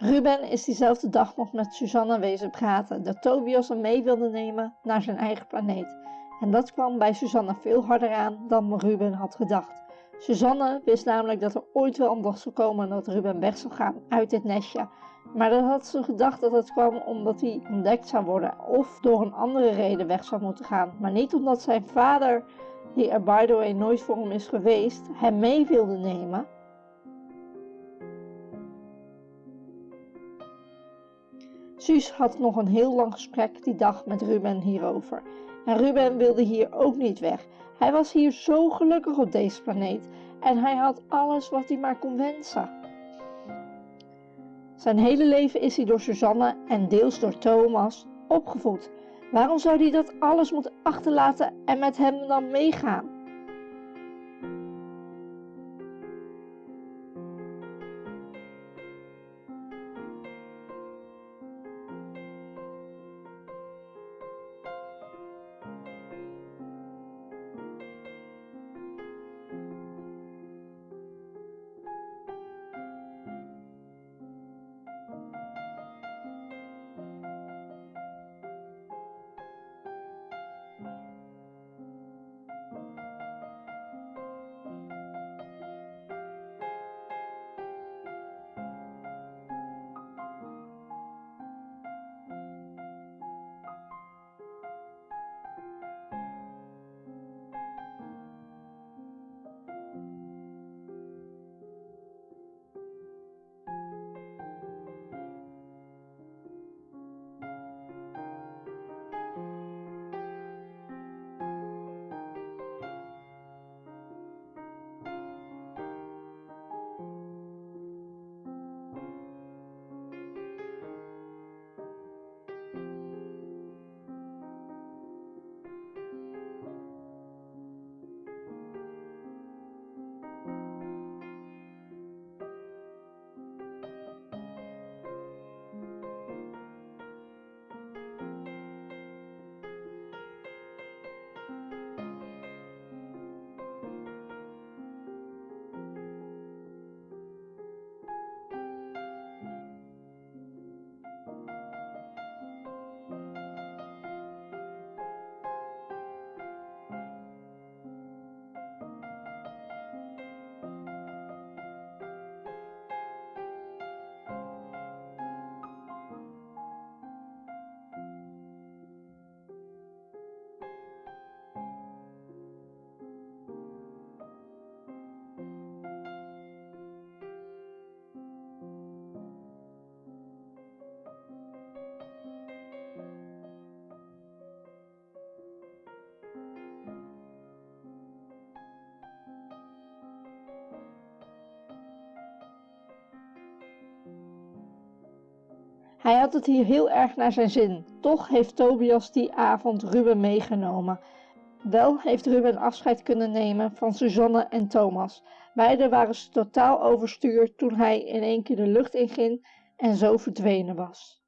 Ruben is diezelfde dag nog met Susanne wezen praten dat Tobias hem mee wilde nemen naar zijn eigen planeet. En dat kwam bij Susanne veel harder aan dan Ruben had gedacht. Suzanne wist namelijk dat er ooit wel een dag zou komen dat Ruben weg zou gaan uit dit nestje. Maar dan had ze gedacht dat het kwam omdat hij ontdekt zou worden of door een andere reden weg zou moeten gaan. Maar niet omdat zijn vader, die er by the way nooit voor hem is geweest, hem mee wilde nemen. Suus had nog een heel lang gesprek die dag met Ruben hierover. En Ruben wilde hier ook niet weg. Hij was hier zo gelukkig op deze planeet en hij had alles wat hij maar kon wensen. Zijn hele leven is hij door Suzanne en deels door Thomas opgevoed. Waarom zou hij dat alles moeten achterlaten en met hem dan meegaan? Hij had het hier heel erg naar zijn zin. Toch heeft Tobias die avond Ruben meegenomen. Wel heeft Ruben afscheid kunnen nemen van Suzanne en Thomas. Beiden waren totaal overstuur toen hij in één keer de lucht inging en zo verdwenen was.